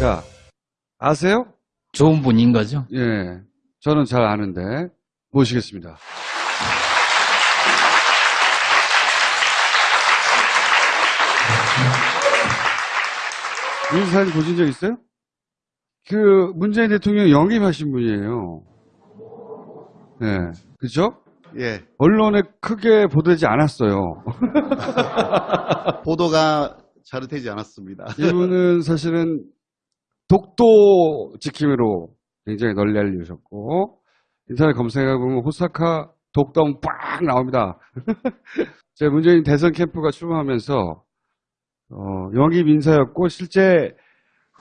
자, 아세요? 좋은 분인 거죠. 예. 저는 잘 아는데 모시겠습니다. 이 사진 보신 적 있어요? 그 문재인 대통령 영입하신 분이에요. 네, 그죠? 예, 언론에 크게 보도되지 않았어요. 보도가 잘 되지 않았습니다. 이분은 사실은 독도 지킴이로 굉장히 널리 알려주셨고 인터넷 검색해보면 호사카 독도하면 빡 나옵니다. 제 문재인 대선 캠프가 출마하면서 어, 영입 인사였고 실제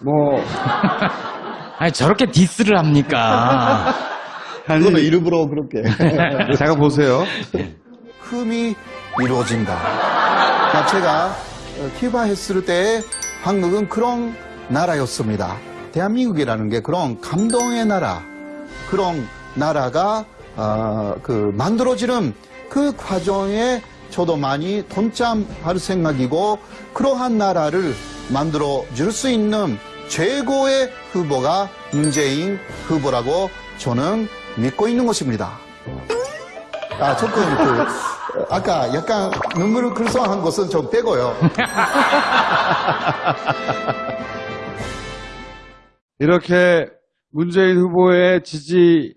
뭐 아니, 저렇게 디스를 합니까? 아니 그거는 일부러 그렇게. 잠깐 보세요. 흠이 이루어진다. 제가 어, 키바 했을 때 한국은 그런 나라였습니다. 대한민국이라는 게 그런 감동의 나라, 그런 나라가 어, 그 만들어지는 그 과정에 저도 많이 동참할 생각이고 그러한 나라를 만들어 줄 수 있는 최고의 후보가 문재인 후보라고 저는 믿고 있는 것입니다. 아, 조금 그, 아까 약간 눈물을 글썽한 것은 좀 빼고요. 이렇게 문재인 후보의 지지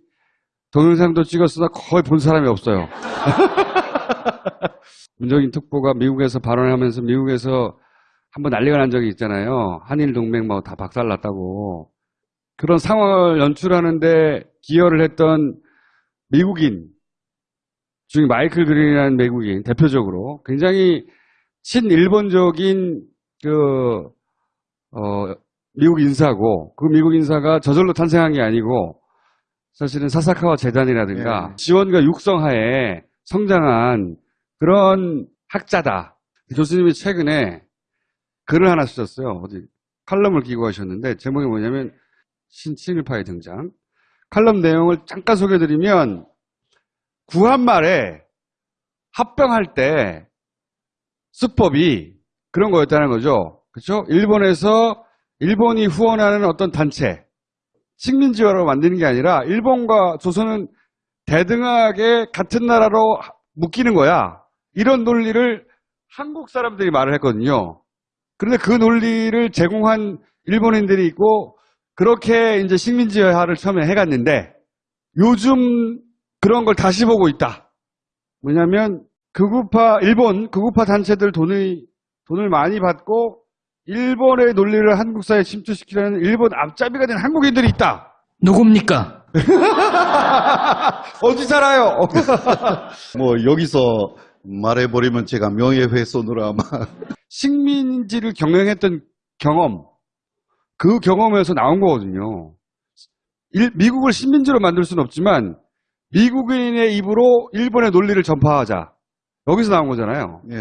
동영상도 찍었으나 거의 본 사람이 없어요. 문재인 특보가 미국에서 발언하면서 미국에서 한번 난리가 난 적이 있잖아요. 한일 동맹 뭐 다 박살났다고. 그런 상황을 연출하는데 기여를 했던 미국인 중에 마이클 그린이라는 미국인 대표적으로 굉장히 친일본적인 그 어, 미국 인사고 그 미국 인사가 저절로 탄생한 게 아니고 사실은 사사카와 재단이라든가 예. 지원과 육성하에 성장한 그런 학자다. 교수님이 최근에 글을 하나 쓰셨어요. 어디 칼럼을 기고 하셨는데 제목이 뭐냐면 신친일파의 등장. 칼럼 내용을 잠깐 소개해드리면 구한말에 합병할 때 수법이 그런 거였다는 거죠. 그렇죠? 일본에서 일본이 후원하는 어떤 단체 식민지화로 만드는 게 아니라 일본과 조선은 대등하게 같은 나라로 묶이는 거야. 이런 논리를 한국 사람들이 말을 했거든요. 그런데 그 논리를 제공한 일본인들이 있고 그렇게 이제 식민지화를 처음에 해갔는데 요즘 그런 걸 다시 보고 있다. 뭐냐면 극우파 일본 극우파 단체들 돈을 돈을 많이 받고 일본의 논리를 한국 사회에 침투시키려는 일본 앞잡이가 된 한국인들이 있다. 누굽니까? 어디 살아요? 뭐 여기서 말해버리면 제가 명예훼손으로 아마 식민지를 경영했던 경험, 그 경험에서 나온 거거든요. 일- 미국을 식민지로 만들 수는 없지만 미국인의 입으로 일본의 논리를 전파하자. 여기서 나온 거잖아요. 예.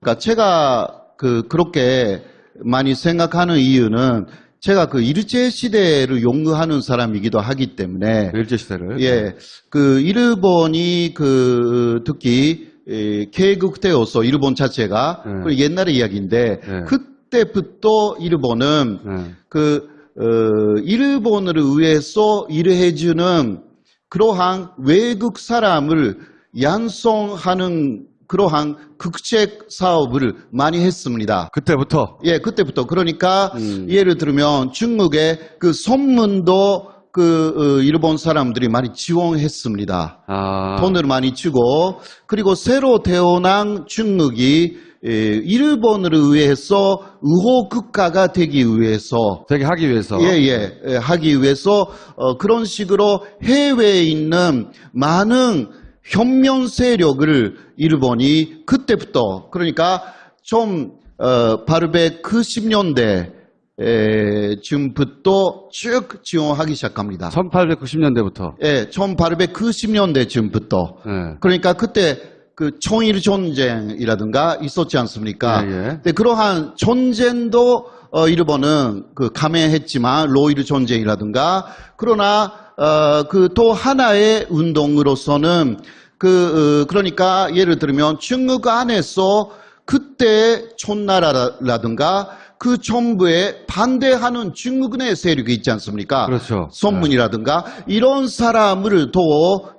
그러니까 제가 그 그렇게 많이 생각하는 이유는 제가 그 일제 시대를 용어하는 사람이기도 하기 때문에 일제 시대를. 예, 그 일본이 그 특히 에, 개국되어서 일본 자체가 네. 그 옛날의 이야기인데 네. 그때부터 일본은 네. 그 어, 일본을 위해서 일을 해주는 그러한 외국 사람을 양성하는 그러한 극책 사업을 많이 했습니다. 그때부터. 예, 그때부터 그러니까 음. 예를 들면 중국의 그 선문도 그 어, 일본 사람들이 많이 지원했습니다. 아. 돈을 많이 주고 그리고 새로 태어난 중국이 에, 일본을 위해서 우호 국가가 되기 위해서 되게 하기 위해서. 예예 예, 하기 위해서 어, 그런 식으로 해외에 있는 많은 혁명 세력을 일본이 그때부터 그러니까 좀 어, 890년대 에, 쯤부터 쭉 지원하기 시작합니다. 1890년대부터. 예, 1890년대 쯤부터 예. 그러니까 그때 그 청일 전쟁이라든가 있었지 않습니까? 예, 예. 근데 그러한 전쟁도 어, 일본은 그 감행했지만 로이르 전쟁이라든가 그러나 어, 그 또 하나의 운동으로서는 그 어, 그러니까 예를 들면 중국 안에서 그때 촌나라라든가 그 정부에 반대하는 중국의 세력이 있지 않습니까? 그렇죠. 선문이라든가 이런 사람을 더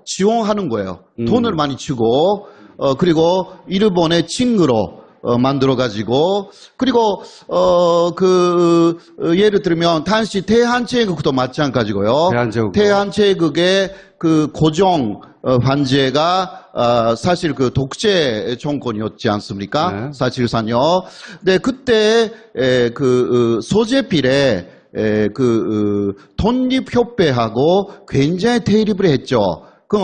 지원하는 거예요. 음. 돈을 많이 주고 어 그리고 일본의 친구로 어, 만들어 가지고 그리고 어 그 예를 들면 당시 대한제국도 마찬가지고요. 대한제국. 대한제국의 그 고종 어, 관제가 어, 사실 그 독재 정권이었지 않습니까? 네. 사실상요. 네, 그때 에, 그 어, 소재필에 에, 그 어, 독립협회하고 굉장히 대립을 했죠. 그,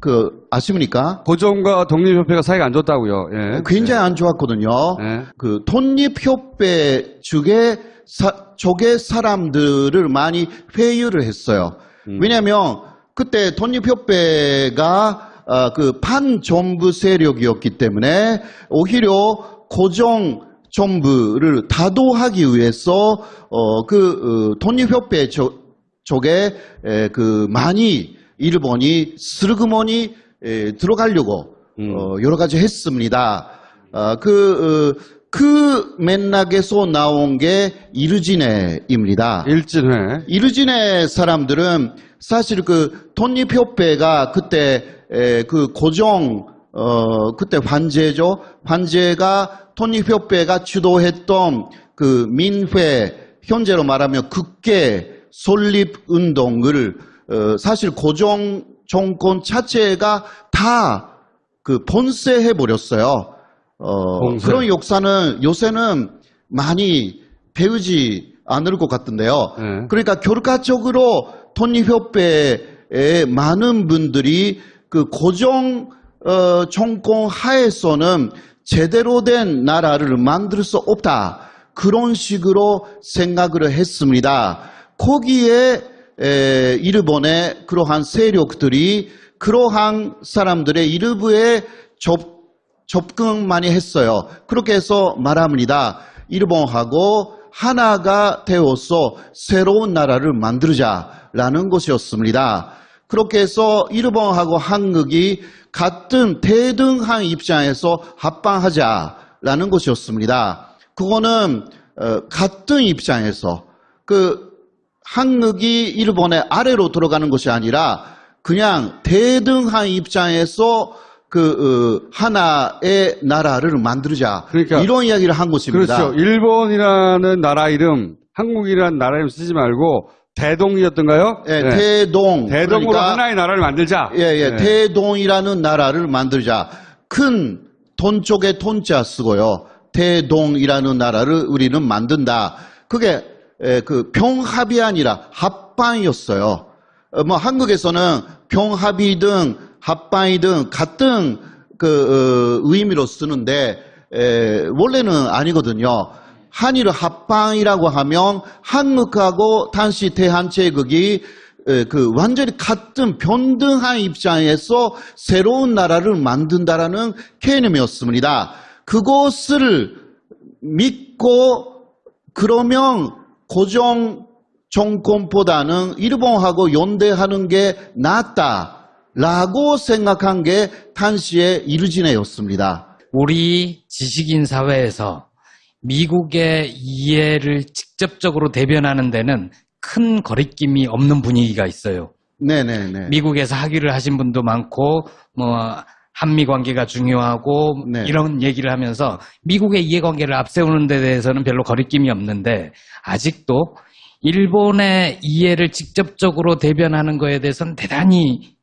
그 아십니까? 고종과 독립협회가 사이가 안 좋다고요. 예. 굉장히 안 좋았거든요. 네. 그 독립협회 쪽에 사, 쪽의 사람들을 많이 회유를 했어요. 음. 왜냐하면 그때 독립협회가 어, 그 반정부 세력이었기 때문에 오히려 고정 정부를 다도하기 위해서 어, 그 어, 독립협회 저- 쪽에 에, 그 많이 일본이 슬그머니 에, 들어가려고 음. 어, 여러 가지 했습니다. 어, 그, 어, 그 맥락에서 나온 게 이르지네입니다. 일진회. 이르진의 사람들은 사실 그 독립협회가 그때 에, 그 고정 어 그때 관제죠. 관제가 독립협회가 주도했던 그 민회 현재로 말하면 국계 설립 운동을 어, 사실 고정 정권 자체가 다 그 본세해 버렸어요. 어. 그런 역사는 요새는 많이 배우지 않을 것 같은데요. 네. 그러니까 결과적으로 독립협회의 많은 분들이 그 고정 어, 정권 하에서는 제대로 된 나라를 만들 수 없다. 그런 식으로 생각을 했습니다. 거기에 에, 일본의 그러한 세력들이 그러한 사람들의 일부에 접, 접근 많이 했어요. 그렇게 해서 말합니다. 일본하고 하나가 되어서 새로운 나라를 만들자라는 것이었습니다. 그렇게 해서 일본하고 한국이 같은 대등한 입장에서 합방하자라는 것이었습니다. 그거는 어, 같은 입장에서 그 한국이 일본의 아래로 들어가는 것이 아니라 그냥 대등한 입장에서 그 어, 하나의 나라를 만들자 그러니까- 이런 이야기를 한 것입니다. 그렇죠. 일본이라는 나라 이름, 한국이라는 나라 이름 쓰지 말고 대동이었던가요? 예, 네. 대동 대동으로 그러니까 하나의 나라를 만들자. 예, 예, 네. 대동이라는 나라를 만들자. 큰 돈 쪽에 돈자 쓰고요. 대동이라는 나라를 우리는 만든다. 그게 에, 그 병합이 아니라 합방이었어요. 어, 뭐 한국에서는 병합이든 합방이든 같은 그 어, 의미로 쓰는데 에, 원래는 아니거든요. 한일 합방이라고 하면 한국하고 당시 대한 제국이 에, 그 완전히 같은 변등한 입장에서 새로운 나라를 만든다라는 개념이었습니다. 그것을 믿고 그러면 고정 정권보다는 일본하고 연대하는 게 낫다라고 생각한 게 당시의 이르진해였습니다. 우리 지식인 사회에서 미국의 이해를 직접적으로 대변하는 데는 큰 거리낌이 없는 분위기가 있어요. 네네네. 미국에서 학위를 하신 분도 많고 뭐 한미 관계가 중요하고 네. 이런 얘기를 하면서 미국의 이해관계를 앞세우는 데 대해서는 별로 거리낌이 없는데 아직도 일본의 이해를 직접적으로 대변하는 거에 대해서는 대단히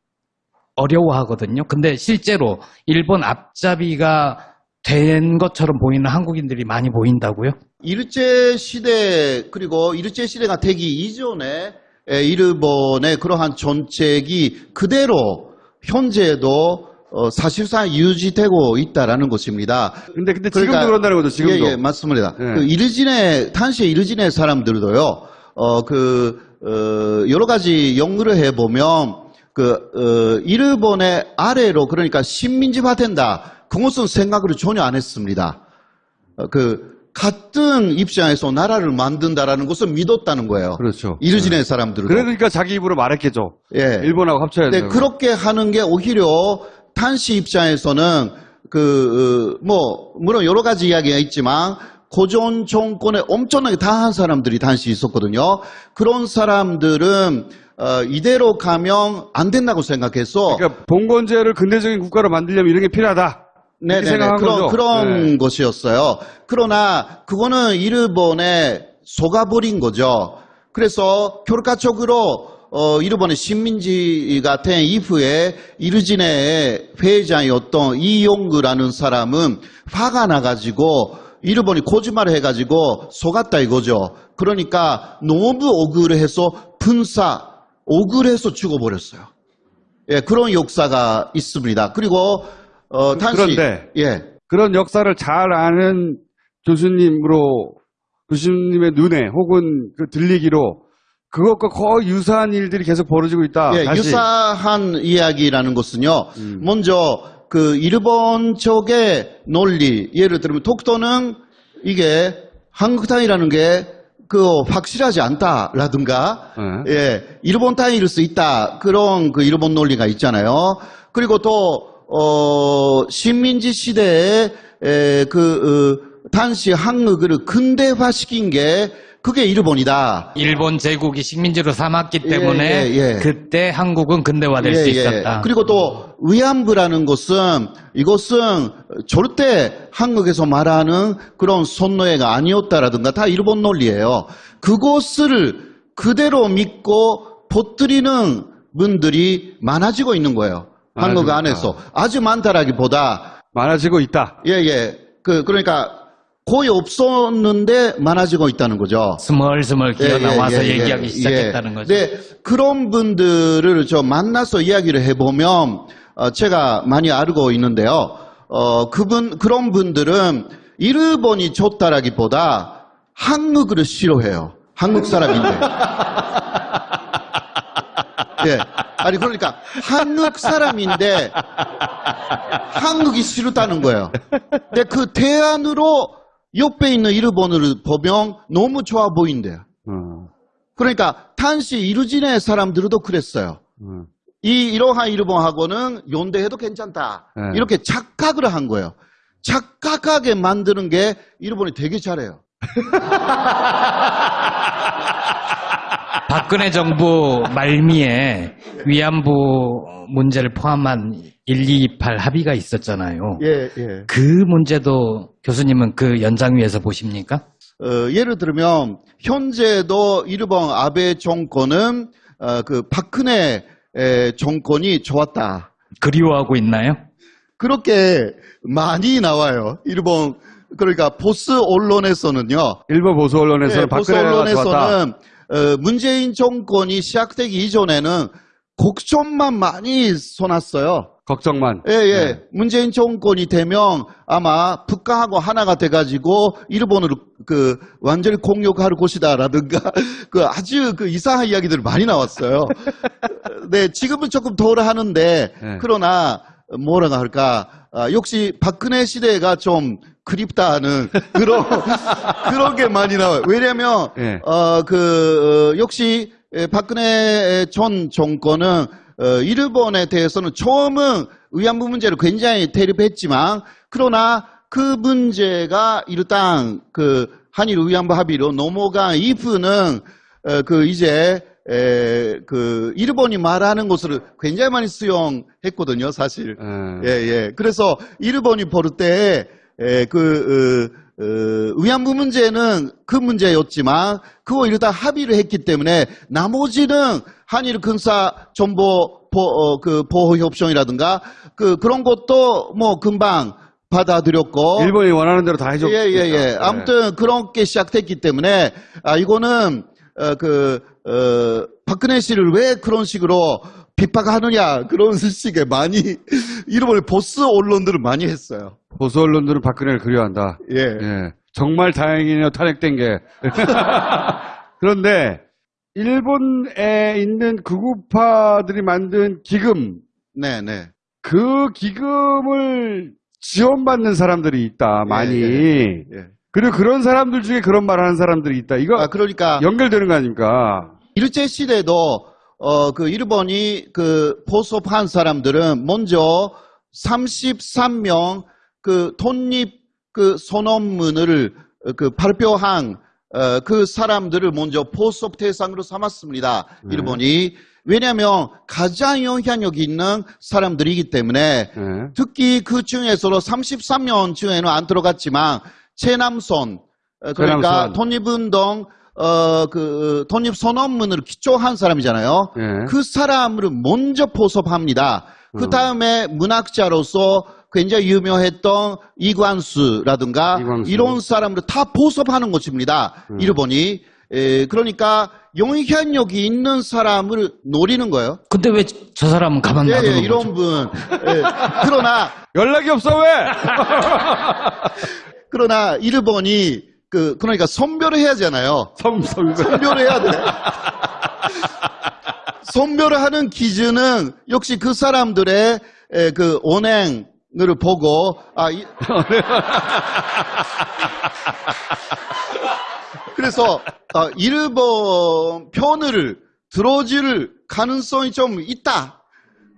어려워하거든요. 근데 실제로 일본 앞잡이가 된 것처럼 보이는 한국인들이 많이 보인다고요? 일제 시대 그리고 일제 시대가 되기 이전에 에, 일본의 그러한 정책이 그대로 현재도 어, 사실상 유지되고 있다라는 것입니다. 근데 근데 지금도 그러니까- 그런다는 거죠. 지금도. 예, 예, 맞습니다. 예. 그 이르진의 당시에 이르진의 사람들도요. 어, 그 어, 여러 가지 연구를 해 보면 그 어, 일본의 아래로 그러니까 식민지화 된다. 그것은 생각을 전혀 안 했습니다. 어, 그 같은 입장에서 나라를 만든다라는 것을 믿었다는 거예요. 그렇죠. 이르진의 사람들도. 그러니까 자기 입으로 말했겠죠. 예. 일본하고 합쳐야 네, 된다고. 그렇게 하는 게 오히려 탄시 입장에서는 그, 어, 뭐, 물론 여러 가지 이야기가 있지만, 고전 정권에 엄청나게 당한 사람들이 당시 있었거든요. 그런 사람들은 어, 이대로 가면 안 된다고 생각해서 그러니까 봉건제를 근대적인 국가로 만들려면 이런 게 필요하다. 생각한 그런, 거죠. 그런 네. 것이었어요. 그러나 그거는 일본에 속아버린 거죠. 그래서 결과적으로 어, 일본의 식민지 같은 이후에 이르진의 회장이었던 이용구라는 사람은 화가 나가지고 일본이 거짓말을 해가지고 속았다 이거죠. 그러니까 너무 억울해서 분사, 억울해서 죽어버렸어요. 예, 그런 역사가 있습니다. 그리고 어, 당시 그런데 예, 그런 역사를 잘 아는 교수님으로 교수님의 눈에 혹은 그 들리기로 그것과 거의 유사한 일들이 계속 벌어지고 있다. 예, 다시. 유사한 이야기라는 것은요. 음. 먼저 그 일본 쪽의 논리, 예를 들면 독도는 이게 한국 땅이라는 게 그 확실하지 않다라든가 예. 예, 일본 땅일 수 있다. 그런 그 일본 논리가 있잖아요. 그리고 또, 어, 식민지 시대에, 에, 그, 어, 당시 한국을 근대화시킨 게 그게 일본이다. 일본 제국이 식민지로 삼았기 때문에 예, 예. 그때 한국은 근대화될 수 있었다. 그리고 또 위안부라는 것은 이것은 절대 한국에서 말하는 그런 선노예가 아니었다라든가 다 일본 논리예요. 그것을 그대로 믿고 퍼뜨리는 분들이 많아지고 있는 거예요. 한국 많아지고 안에서 아주 많다라기보다 많아지고 있다. 예예 그 그러니까 거의 없었는데 많아지고 있다는 거죠. 스멀스멀 기어 예, 예, 나와서 예, 예, 얘기하기 예. 시작했다는 거죠. 네, 그런 분들을 저 만나서 이야기를 해보면 어, 제가 많이 알고 있는데요. 어, 그분 그런 분들은 일본이 좋다라기보다 한국을 싫어해요. 한국 사람인데. 예. 아니 그러니까 한국 사람인데 한국이 싫다는 거예요. 근데 그 대안으로 옆에 있는 일본을 보면 너무 좋아 보인대요. 어, 그러니까 탄시 이루진의 사람들도 그랬어요. 어. 이 이러한 일본하고는 연대해도 괜찮다. 네. 이렇게 착각을 한 거예요. 착각하게 만드는 게 일본이 되게 잘해요. 박근혜 정부 말미에 위안부 문제를 포함한 1228 합의가 있었잖아요. 예, 예. 그 문제도 교수님은 그 연장위에서 보십니까? 어, 예를 들면 현재도 일본 아베 정권은 어, 그 박근혜 에, 정권이 좋았다. 그리워하고 있나요? 그렇게 많이 나와요. 일본 그러니까 보스 언론에서는요. 일본 보수 언론에서는 예, 보수. 언론에서는 어, 문재인 정권이 시작되기 이전에는 곡점만 많이 써놨어요. 걱정만. 예, 예. 네. 문재인 정권이 되면 아마 북한하고 하나가 돼가지고 일본으로 그 완전히 공격할 것이다라든가 그 아주 그 이상한 이야기들 많이 나왔어요. 네, 지금은 조금 덜 하는데 네. 그러나 뭐라고 할까 아, 역시 박근혜 시대가 좀 그립다는 그런 그런 게 많이 나와요. 왜냐하면 예. 어, 그, 어, 역시, 에, 박근혜 전 정권은, 어, 일본에 대해서는 처음은 위안부 문제를 굉장히 대립했지만, 그러나 그 문제가 일단 그 한일 위안부 합의로 넘어간 이후는, 어, 그 이제, 에, 그, 일본이 말하는 것을 굉장히 많이 수용했거든요, 사실. 예. 예, 예. 그래서 일본이 볼 때, 에, 그, 어, 어, 위안부 문제는 그 문제였지만, 그거 일단 합의를 했기 때문에, 나머지는 한일 군사 정보 보, 어, 그 보호 협정이라든가, 그, 그런 것도 뭐 금방 받아들였고, 일본이 원하는 대로 다 해줬. 예, 예, 예. 아무튼 그렇게 시작됐기 때문에, 아, 이거는, 어, 그, 어, 박근혜 씨를 왜 그런 식으로 비판하느냐, 그런 식의 많이, 일본의 보스 언론들을 많이 했어요. 보수 언론들은 박근혜를 그리워한다. 예. 예. 정말 다행이네요, 탄핵된 게. 그런데, 일본에 있는 극우파들이 만든 기금, 네, 네. 그 기금을 지원받는 사람들이 있다, 많이. 예. 그리고 그런 사람들 중에 그런 말 하는 사람들이 있다. 이거 아, 그러니까, 연결되는 거 아닙니까? 일제 시대도, 어, 그 일본이 그 포섭한 사람들은 먼저 33명 그 독립 그 선언문을 어, 그 발표한 어, 그 사람들을 먼저 포섭 대상으로 삼았습니다. 네. 일본이 왜냐하면 가장 영향력 있는 사람들이기 때문에 네. 특히 그 중에서도 33년 중에는 안 들어갔지만 최남선 어, 그러니까. 독립운동 어, 그 독립 선언문을 기초한 사람이잖아요. 네. 그 사람을 먼저 포섭합니다. 그 음. 다음에 문학자로서 굉장히 유명했던 이광수라든가 이광수. 이런 사람들 다 포섭하는 것입니다. 음. 일본이. 에, 그러니까 영향력이 있는 사람을 노리는 거예요. 근데 왜 저 사람은 가만 예, 놔두는 예, 거죠? 이런 분. 예, 그러나 연락이 없어 왜? 그러나 일본이 그 그러니까 선별을 해야 하잖아요. 섬섬. 선별을 해야 돼. 선별을 하는 기준은 역시 그 사람들의 에, 그 언행을 보고 아 이- 그래서 아, 일본 편을 들어줄 가능성이 좀 있다.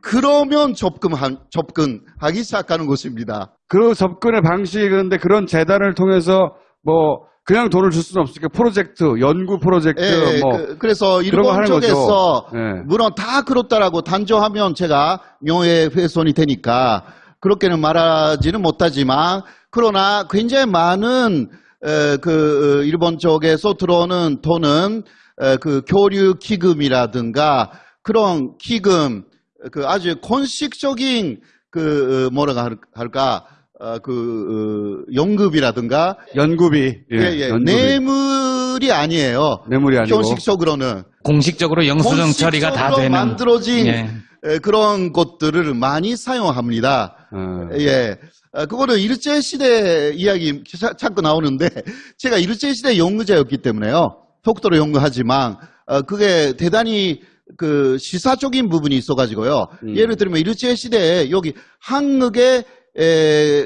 그러면 접근한 접근하기 시작하는 것입니다. 그 접근의 방식이 그런데 그런 재단을 통해서 뭐 그냥 돈을 줄 수는 없으니까 프로젝트, 연구 프로젝트 예, 뭐 그, 래서 일본 쪽에서. 예. 물론 다 그렇다라고 단정하면 제가 명예 훼손이 되니까 그렇게는 말하지는 못하지만 그러나 굉장히 많은 에, 그 어, 일본 쪽에서 들어오는 돈은 에, 그 교류 기금이라든가 그런 기금 그 아주 공식적인 그 어, 뭐라고 할- 할까 어, 그 어, 연급이라든가 연구비, 예, 예, 예, 연구비. 뇌물이 아니에요. 뇌물이 아니고 형식적으로는 공식적으로 영수증 처리가 다 되는 만들어진 예. 에, 그런 것들을 많이 사용합니다. 어, 예. 어, 그거는 일제 시대 이야기 자- 자꾸 나오는데 제가 일제 시대 연구자였기 때문에요. 독도로 연구하지만 어, 그게 대단히 그 시사적인 부분이 있어가지고요. 음. 예를 들면 일제 시대에 여기 한국에 에,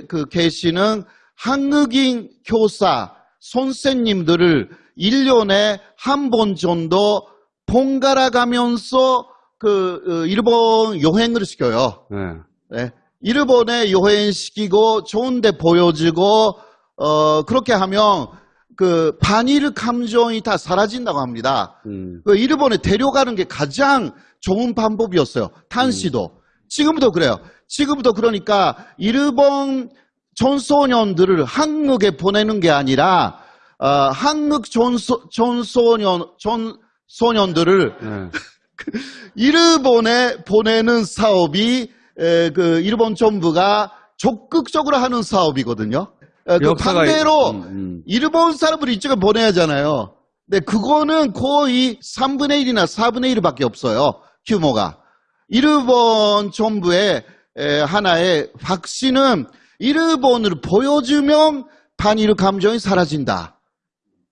그 계시는 한국인 교사 선생님들을 1년에 한 번 정도 번갈아 가면서 그 어, 일본 여행을 시켜요. 예. 네. 일본에 여행시키고 좋은데 보여주고 어 그렇게 하면 그 반일 감정이 다 사라진다고 합니다. 음, 그 일본에 데려가는 게 가장 좋은 방법이었어요. 탄시도. 지금도 그래요. 지금도 그러니까 일본 전소년들을 한국에 보내는 게 아니라 어, 한국 전소, 전소년 전소년들을 예. 일본에 보내는 사업이 에, 그 일본 정부가 적극적으로 하는 사업이거든요. 에, 그 반대로 음, 음. 일본 사람을 이쪽에 보내야 하잖아요. 근데 그거는 거의 3분의 1이나 4분의 1밖에 없어요. 규모가. 일본 정부의 에, 하나의 확신은 일본을 보여주면 반일 감정이 사라진다.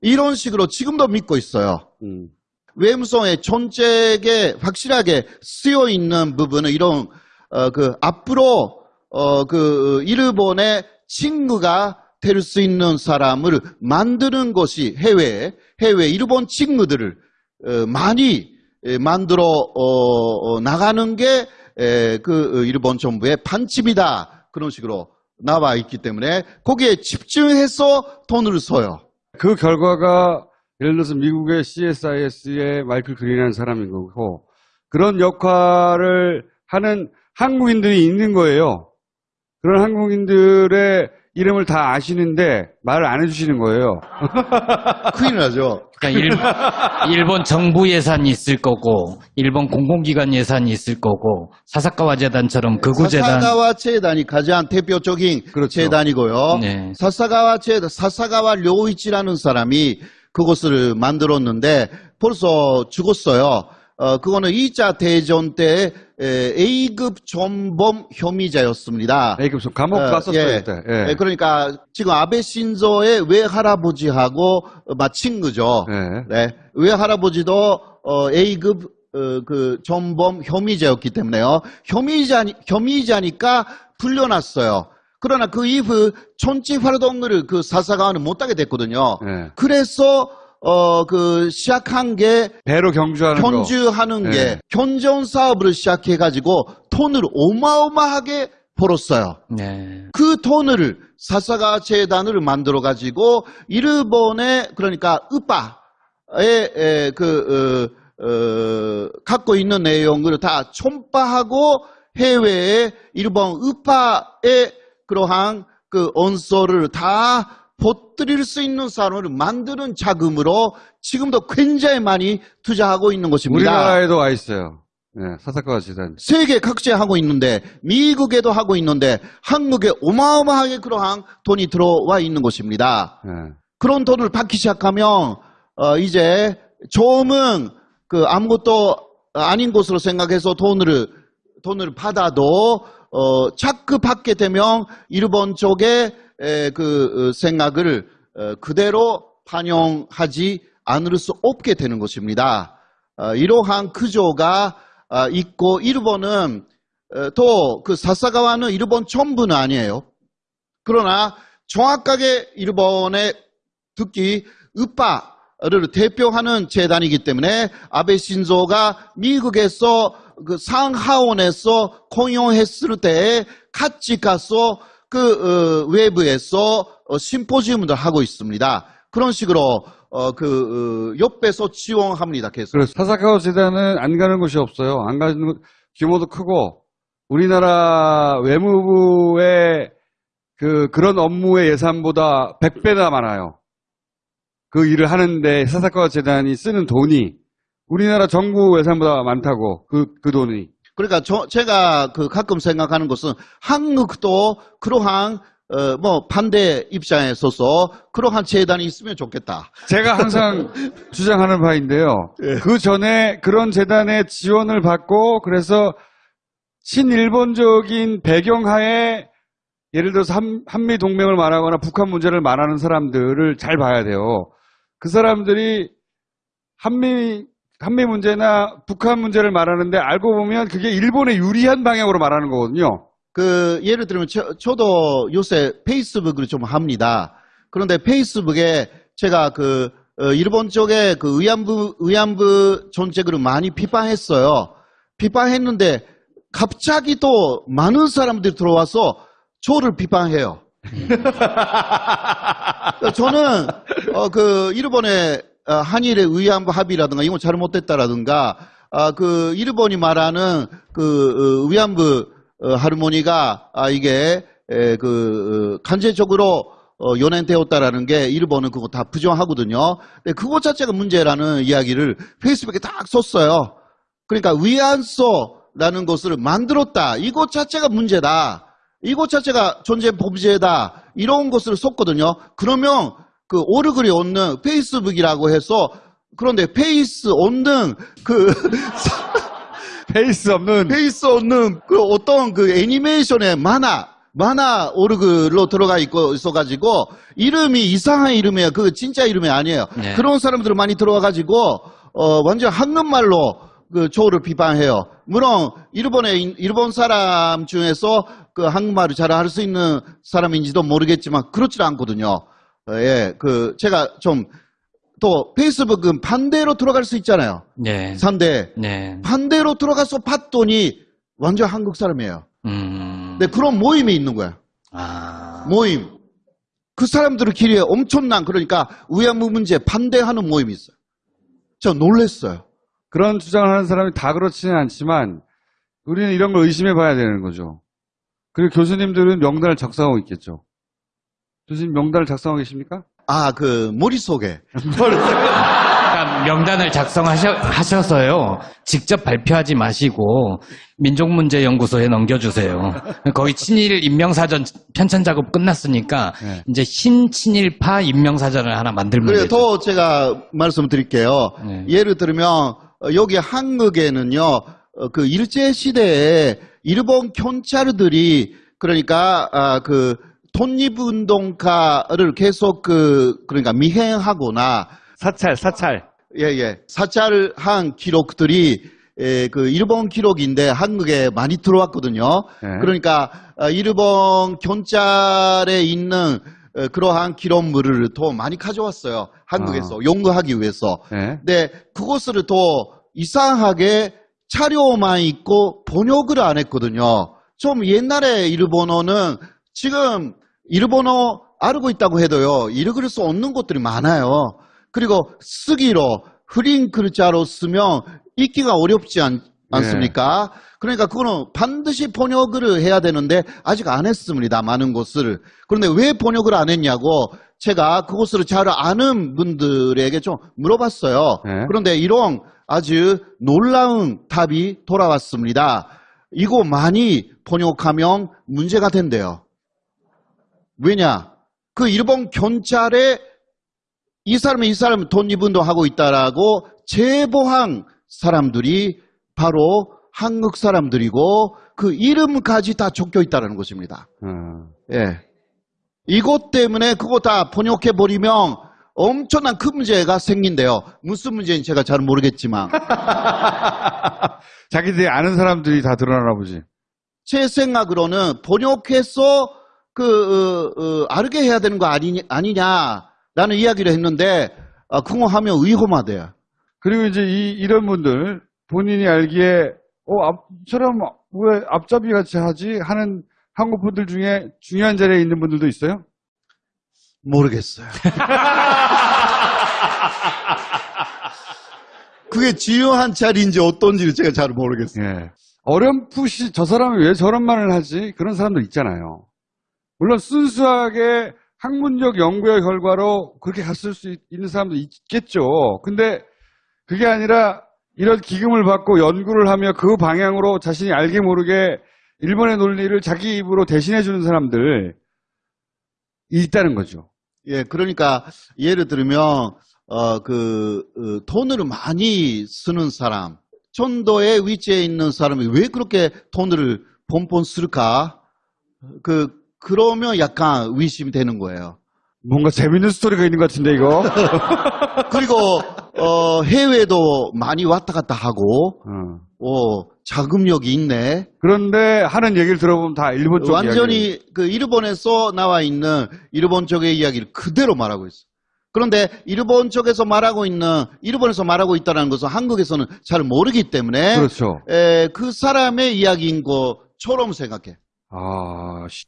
이런 식으로 지금도 믿고 있어요. 음. 외무성의 정책에 확실하게 쓰여 있는 부분은 이런 어, 그 앞으로 어, 그 일본의 친구가 될 수 있는 사람을 만드는 것이 해외 해외 일본 친구들을 어, 많이 에, 만들어 어, 어, 나가는 게 그 일본 정부의 반칙이다 그런 식으로 나와 있기 때문에 거기에 집중해서 돈을 써요. 그 결과가 예를 들어서 미국의 CSIS의 마이클 그린이라는 사람인 거고 그런 역할을 하는 한국인들이 있는 거예요. 그런 한국인들의 이름을 다 아시는데 말을 안 해주시는 거예요. 큰일 나죠. 그러니까 일, 본 정부 예산이 있을 거고 일본 공공기관 예산이 있을 거고 사사카와 재단처럼 극우 재단 사사가와 재단이 가장 대표적인 그렇죠. 재단이고요. 네. 사사가와 재단, 사사가와 료이치라는 사람이 그것을 만들었는데 벌써 죽었어요. 어, 그거는 2차 대전 때 에, A급 전범 혐의자였습니다. A급 소 감옥 어, 갔었어요 예. 그때. 예. 예, 그러니까 지금 아베 신조의 외할아버지하고 마친 거죠. 예. 네. 외할아버지도 어, A급 어, 그 전범 혐의자였기 때문에요. 혐의자 혐의자니까 풀려났어요. 그러나 그 이후 정치 활동을 그 사사관은 못하게 됐거든요. 예. 그래서 어 그 시작한 게 배로 경주하는 거. 견주하는 네. 게 견전 사업을 시작해가지고 돈을 어마어마하게 벌었어요. 네. 그 돈을 사사가 재단을 만들어 가지고 일본의 그러니까 으빠의 에, 그 어, 어, 갖고 있는 내용을 다 촌파하고 해외에 일본 으빠의 그러한 그 언서를 다 보드릴 수 있는 사람을 만드는 자금으로 지금도 굉장히 많이 투자하고 있는 것입니다. 우리나라에도 와 있어요. 네, 사사카와 재단. 세계 각지에 하고 있는데 미국에도 하고 있는데 한국에 어마어마하게 그러한 돈이 들어와 있는 것입니다. 네. 그런 돈을 받기 시작하면 어, 이제 조금은 그 아무것도 아닌 것으로 생각해서 돈을 돈을 받아도 어, 자꾸 받게 되면 일본 쪽에 에, 그 어, 생각을 어, 그대로 반영하지 않을 수 없게 되는 것입니다. 어, 이러한 구조가 어, 있고 일본은 또 그 사사가와는 일본 전부는 아니에요. 그러나 정확하게 일본의 특히 으빠를 대표하는 재단이기 때문에 아베 신조가 미국에서 그 상하원에서 공용했을 때 같이 가서 그 어, 외부에서 어, 심포지움을 하고 있습니다. 그런 식으로 어, 그 어, 옆에서 지원합니다. 계속. 그래서 사사카와 재단은 안 가는 곳이 없어요. 안 가는 곳, 규모도 크고 우리나라 외무부의 그 그런 업무의 예산보다 100배나 많아요. 그 일을 하는데 사사카와 재단이 쓰는 돈이 우리나라 정부 예산보다 많다고 그 그 돈이 그러니까 저, 제가 그 가끔 생각하는 것은 한국도 그러한 어, 뭐 반대 입장에 서서 그러한 재단이 있으면 좋겠다. 제가 항상 주장하는 바인데요. 그 전에 그런 재단의 지원을 받고 그래서 친일본적인 배경하에 예를 들어서 한, 한미 동맹을 말하거나 북한 문제를 말하는 사람들을 잘 봐야 돼요. 그 사람들이 한미 한미 문제나 북한 문제를 말하는데 알고 보면 그게 일본에 유리한 방향으로 말하는 거거든요. 그 예를 들면 저, 저도 요새 페이스북을 좀 합니다. 그런데 페이스북에 제가 그 어, 일본 쪽에 그 의안부 의안부 정책을 많이 비판했어요. 비판했는데 갑자기 또 많은 사람들이 들어와서 저를 비판해요. 저는 어, 그 일본의 어, 한일의 의안부 합의라든가 이건 잘못됐다라든가 아, 그 일본이 말하는 그 어, 위안부 어, 하르모니가 아, 이게 에, 그 어, 간접적으로 어, 연행되었다라는 게 일본은 그거 다 부정하거든요. 근데 그것 자체가 문제라는 이야기를 페이스북에 딱 썼어요. 그러니까 위안소라는 것을 만들었다. 이것 자체가 문제다. 이것 자체가 존재 범죄다. 이런 것을 썼거든요. 그러면 그 오르글이 없는 페이스북이라고 해서 그런데 페이스 없는 그 페이스 없는 페이스 없는 그 어떤 그 애니메이션의 만화 만화 오르글로 들어가 있고 있어가지고 이름이 이상한 이름이에요. 그 진짜 이름이 아니에요. 네. 그런 사람들 많이 들어와가지고 어 완전 한국말로 그 조를 비판해요. 물론 일본의 일본 사람 중에서 그 한국말을 잘 할 수 있는 사람인지도 모르겠지만 그렇지 않거든요. 어, 예, 그 제가 좀 또 페이스북은 반대로 들어갈 수 있잖아요. 네. 산대 네. 반대로 들어가서 봤더니 완전 한국 사람이에요. 음. 근데 그런 모임이 있는 거야. 아. 모임. 그 사람들끼리 엄청난 그러니까 위안부 문제 반대하는 모임이 있어요. 저 놀랬어요. 그런 주장을 하는 사람이 다 그렇지는 않지만 우리는 이런 걸 의심해 봐야 되는 거죠. 그리고 교수님들은 명단을 작성하고 있겠죠. 교수님 명단을 작성하고 계십니까? 아, 그 머릿속에 그러니까 명단을 작성하셔서요. 직접 발표하지 마시고 민족문제연구소에 넘겨주세요. 거의 친일 임명사전 편찬 작업 끝났으니까 네. 이제 신친일파 임명사전을 하나 만들면 그래요. 되죠. 더 제가 말씀드릴게요. 네. 예를 들면 어, 여기 한국에는요. 어, 그 일제 시대에 일본 경찰들이 그러니까 아, 그 독립운동가를 계속 그 그러니까 미행하거나 사찰, 사찰. 예예 사찰한 기록들이 에, 그 일본 기록인데 한국에 많이 들어왔거든요. 네. 그러니까 어, 일본 경찰에 있는 어, 그러한 기록물을 더 많이 가져왔어요. 한국에서 아. 연구하기 위해서. 네. 근데 그것을 더 이상하게 자료만 있고 번역을 안 했거든요. 좀 옛날에 일본어는 지금 일본어 알고 있다고 해도요, 읽을 수 없는 것들이 많아요. 그리고 쓰기로, 흐린 글자로 쓰면 읽기가 어렵지 않, 않습니까? 그러니까 그거는 반드시 번역을 해야 되는데 아직 안 했습니다. 많은 것을. 그런데 왜 번역을 안 했냐고 제가 그것을 잘 아는 분들에게 좀 물어봤어요. 네. 그런데 이런 아주 놀라운 답이 돌아왔습니다. 이거 많이 번역하면 문제가 된대요. 왜냐? 그 일본 경찰에 이 사람이 이 사람 독립운동 하고 있다라고 제보한 사람들이 바로 한국 사람들이고 그 이름까지 다 적혀 있다는 것입니다. 어. 예. 이것 때문에 그거 다 번역해 버리면 엄청난 큰 문제가 생긴대요. 무슨 문제인지 제가 잘 모르겠지만 자기들이 아는 사람들이 다 드러나나 보지. 제 생각으로는 번역해서 그 어, 어, 알게 해야 되는 거 아니, 아니냐라는 이야기를 했는데 아, 하면 위험하대요. 그리고 이제 이, 이런 분들, 본인이 알기에, 어, 앞 처럼 왜 앞잡이 같이 하지? 하는 한국 분들 중에 중요한 자리에 있는 분들도 있어요? 모르겠어요. 그게 중요한 자리인지 어떤지를 제가 잘 모르겠어요. 예. 어렴풋이 저 사람이 왜 저런 말을 하지? 그런 사람들 있잖아요. 물론 순수하게 학문적 연구의 결과로 그렇게 갔을 수 있- 있는 사람도 있겠죠. 근데 그게 아니라 이런 기금을 받고 연구를 하며 그 방향으로 자신이 알게 모르게 일본의 논리를 자기 입으로 대신해 주는 사람들 있다는 거죠. 예, 그러니까 예를 들면 어, 그 어, 돈을 많이 쓰는 사람, 천도의 위치에 있는 사람이 왜 그렇게 돈을 뻔뻔 쓸까? 그 그러면 약간 의심이 되는 거예요. 뭔가 재밌는 스토리가 있는 것 같은데 이거. 그리고 어, 해외도 많이 왔다 갔다 하고 어. 어, 자금력이 있네. 그런데 하는 얘기를 들어보면 다 일본 쪽 이야기. 완전히 그 일본에서 나와 있는 일본 쪽의 이야기를 그대로 말하고 있어. 그런데 일본 쪽에서 말하고 있는 일본에서 말하고 있다는 것은 한국에서는 잘 모르기 때문에 그렇죠. 에, 그 사람의 이야기인 것처럼 생각해. 아, 씨.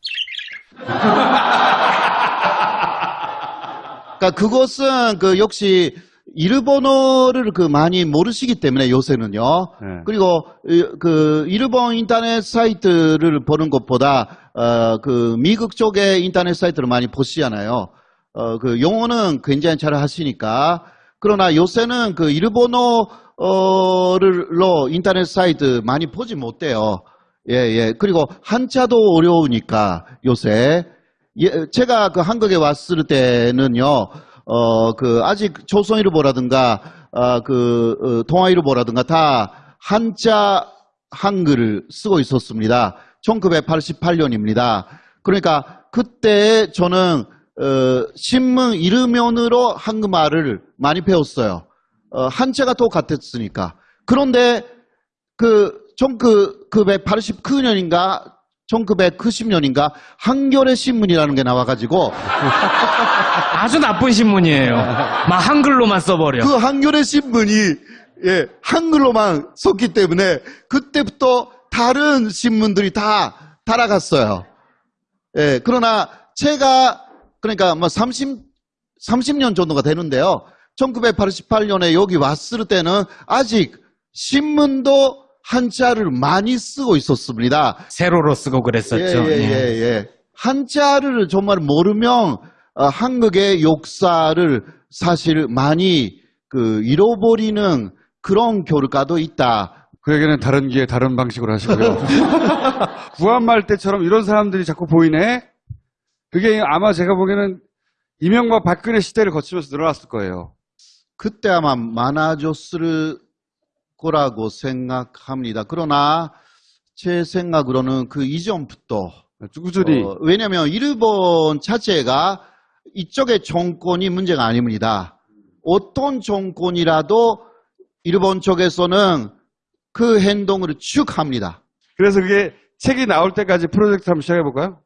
그러니까 그것은 그 역시 일본어를 그 많이 모르시기 때문에 요새는요. 네. 그리고 이- 그 일본 인터넷 사이트를 보는 것보다 어, 그 미국 쪽의 인터넷 사이트를 많이 보시잖아요. 어, 그 영어는 굉장히 잘 하시니까 그러나 요새는 그 일본어로 인터넷 사이트 많이 보지 못해요. 예, 예. 그리고 한자도 어려우니까 요새 예, 제가 그 한국에 왔을 때는요, 어, 그, 아직 조선일보라든가, 어, 그, 어, 동아일보라든가 다 한자 한글을 쓰고 있었습니다. 1988년입니다. 그러니까 그때 저는, 어, 신문 이르면으로 한국말을 많이 배웠어요. 어, 한자가 똑같았으니까. 그런데 그 1989년인가 1990년인가 한겨레 신문이라는 게 나와가지고 아주 나쁜 신문이에요. 막 한글로만 써버려. 그 한겨레 신문이 예, 한글로만 썼기 때문에 그때부터 다른 신문들이 다 따라갔어요. 예, 그러나 제가 그러니까 뭐 30, 30년 정도가 되는데요. 1988년에 여기 왔을 때는 아직 신문도 한자를 많이 쓰고 있었습니다. 세로로 쓰고 그랬었죠. 예, 예, 예, 예. 한자를 정말 모르면 어, 한국의 역사를 사실 많이 그 잃어버리는 그런 결과도 있다. 그 얘기는 다른 기회 다른 방식으로 하시고요. 구한말 때처럼 이런 사람들이 자꾸 보이네? 그게 아마 제가 보기에는 이명박 박근혜 시대를 거치면서 늘어났을 거예요. 그때 아마 많아졌을 거라고 생각합니다. 그러나 제 생각으로는 그 이전부터 꾸준히. 어, 왜냐하면 일본 자체가 이쪽의 정권이 문제가 아닙니다. 어떤 정권이라도 일본 쪽에서는 그 행동을 쭉 합니다. 그래서 그게 책이 나올 때까지 프로젝트 한번 시작해 볼까요?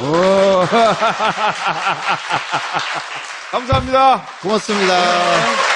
오. 감사합니다. 고맙습니다.